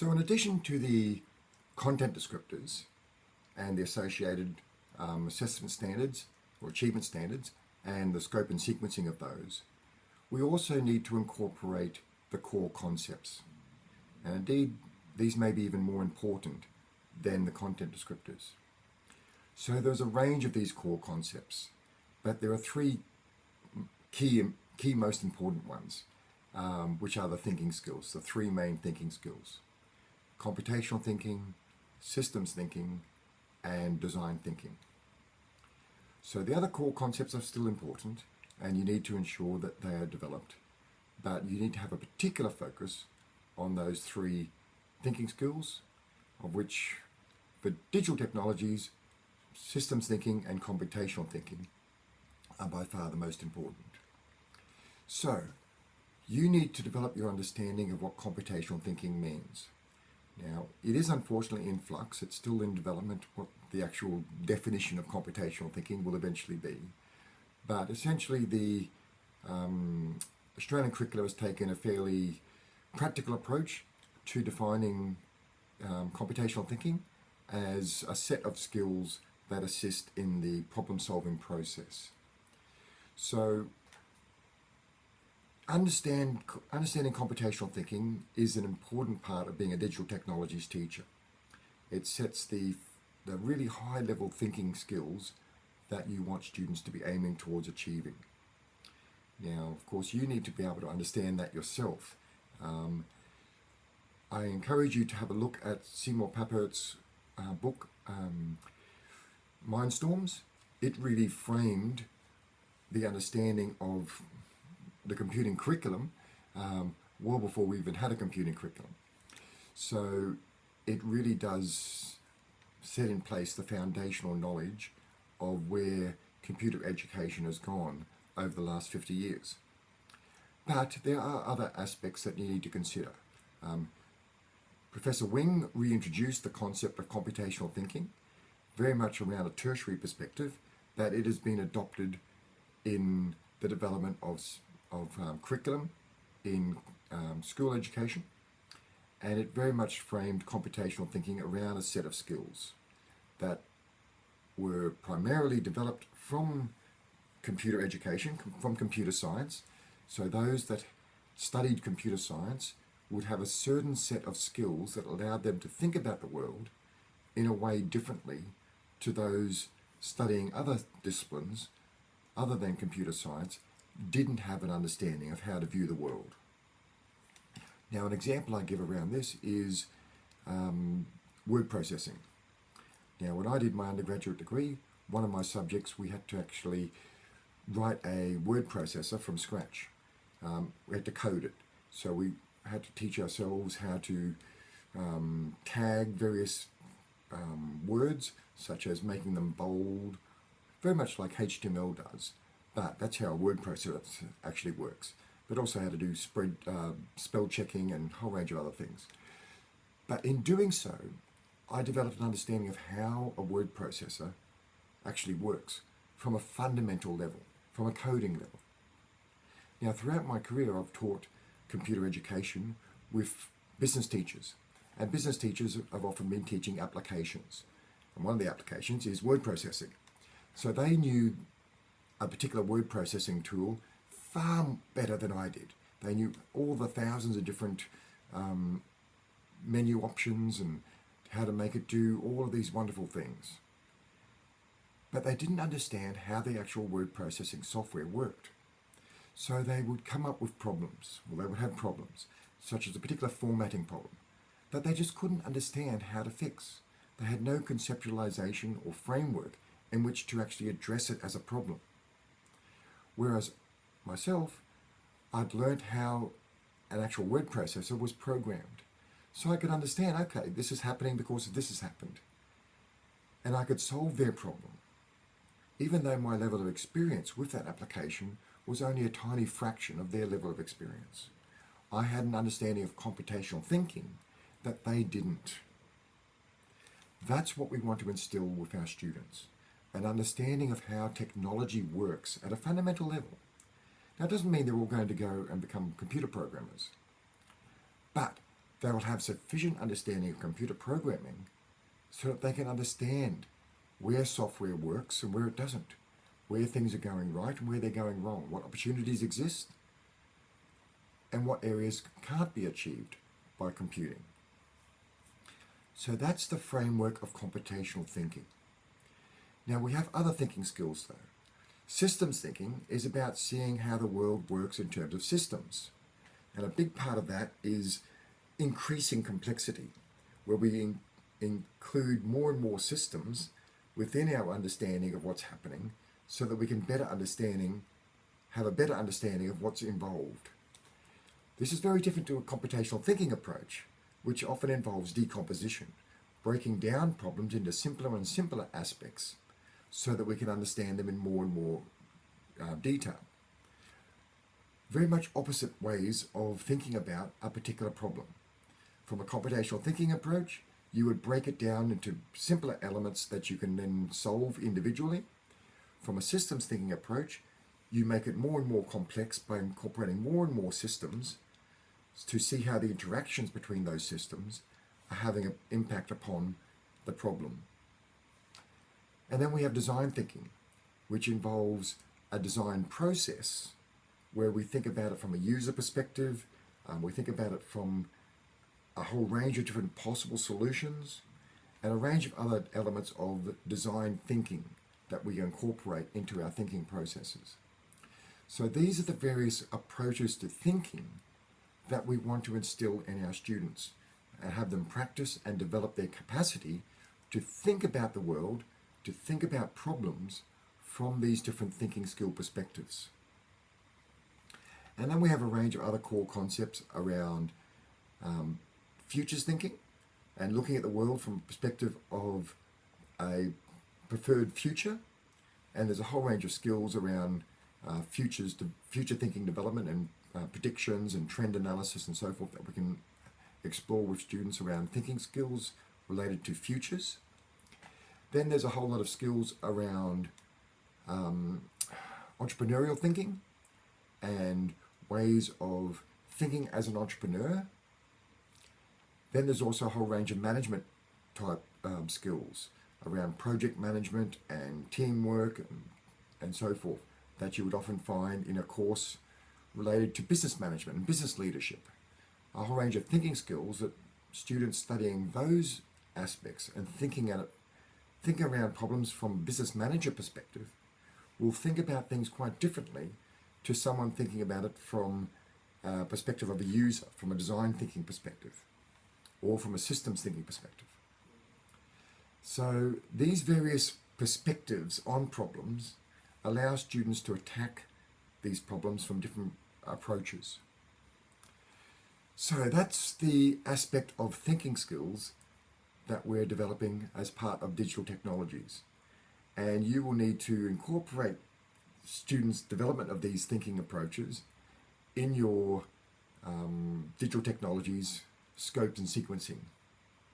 So in addition to the content descriptors and the associated um, assessment standards or achievement standards and the scope and sequencing of those, we also need to incorporate the core concepts. And indeed, these may be even more important than the content descriptors. So there's a range of these core concepts, but there are three key, key most important ones, um, which are the thinking skills, the three main thinking skills. Computational thinking, systems thinking, and design thinking. So the other core concepts are still important, and you need to ensure that they are developed, but you need to have a particular focus on those three thinking skills, of which for digital technologies, systems thinking and computational thinking are by far the most important. So, you need to develop your understanding of what computational thinking means. Now, it is unfortunately in flux, it's still in development what the actual definition of computational thinking will eventually be. But essentially the um, Australian curriculum has taken a fairly practical approach to defining um, computational thinking as a set of skills that assist in the problem solving process. So understand, understanding computational thinking is an important part of being a digital technologies teacher. It sets the, the really high level thinking skills that you want students to be aiming towards achieving. Now, of course, you need to be able to understand that yourself. Um, I encourage you to have a look at Seymour Papert's uh, book, um, Mindstorms. It really framed the understanding of the computing curriculum um, well before we even had a computing curriculum. So it really does set in place the foundational knowledge of where computer education has gone over the last 50 years. But there are other aspects that you need to consider. Um, Professor Wing reintroduced the concept of computational thinking, very much around a tertiary perspective, that it has been adopted in the development of, of um, curriculum in um, school education, and it very much framed computational thinking around a set of skills that were primarily developed from computer education, from computer science. So those that studied computer science would have a certain set of skills that allowed them to think about the world in a way differently to those studying other disciplines other than computer science didn't have an understanding of how to view the world. Now an example I give around this is um, word processing. Now when I did my undergraduate degree, one of my subjects we had to actually write a word processor from scratch. Um, we had to code it. So we had to teach ourselves how to um, tag various um, words, such as making them bold, very much like HTML does. But that's how a word processor actually works. But also how to do spread, uh, spell checking and a whole range of other things. But in doing so, I developed an understanding of how a word processor actually works from a fundamental level, from a coding level. Now, throughout my career, I've taught computer education with business teachers. And business teachers have often been teaching applications. And one of the applications is word processing. So they knew a particular word processing tool far better than I did. They knew all the thousands of different um, menu options and how to make it do all of these wonderful things. But they didn't understand how the actual word processing software worked. So they would come up with problems, or they would have problems, such as a particular formatting problem, that they just couldn't understand how to fix. They had no conceptualization or framework in which to actually address it as a problem. Whereas myself, I'd learned how an actual word processor was programmed. So I could understand, okay, this is happening because this has happened. And I could solve their problem. Even though my level of experience with that application was only a tiny fraction of their level of experience. I had an understanding of computational thinking that they didn't. That's what we want to instill with our students, an understanding of how technology works at a fundamental level. Now, it doesn't mean they're all going to go and become computer programmers, but they will have sufficient understanding of computer programming so that they can understand where software works and where it doesn't, where things are going right and where they're going wrong, what opportunities exist, and what areas can't be achieved by computing. So that's the framework of computational thinking. Now we have other thinking skills though. Systems thinking is about seeing how the world works in terms of systems. And a big part of that is increasing complexity, where we in include more and more systems within our understanding of what's happening so that we can better understanding, have a better understanding of what's involved. This is very different to a computational thinking approach, which often involves decomposition, breaking down problems into simpler and simpler aspects so that we can understand them in more and more uh, detail. Very much opposite ways of thinking about a particular problem. From a computational thinking approach, you would break it down into simpler elements that you can then solve individually. From a systems thinking approach, you make it more and more complex by incorporating more and more systems to see how the interactions between those systems are having an impact upon the problem. And then we have design thinking, which involves a design process where we think about it from a user perspective, um, we think about it from a whole range of different possible solutions, and a range of other elements of design thinking that we incorporate into our thinking processes. So these are the various approaches to thinking that we want to instill in our students and have them practice and develop their capacity to think about the world to think about problems from these different thinking skill perspectives. And then we have a range of other core concepts around um, futures thinking and looking at the world from a perspective of a preferred future. And there's a whole range of skills around uh, futures, future thinking development and uh, predictions and trend analysis and so forth that we can explore with students around thinking skills related to futures. Then there's a whole lot of skills around um, entrepreneurial thinking and ways of thinking as an entrepreneur. Then there's also a whole range of management type um, skills around project management and teamwork and, and so forth that you would often find in a course related to business management and business leadership. A whole range of thinking skills that students studying those aspects and thinking at it think around problems from a business manager perspective will think about things quite differently to someone thinking about it from a perspective of a user, from a design thinking perspective, or from a systems thinking perspective. So these various perspectives on problems allow students to attack these problems from different approaches. So that's the aspect of thinking skills that we're developing as part of digital technologies. And you will need to incorporate students' development of these thinking approaches in your um, digital technologies scopes and sequencing.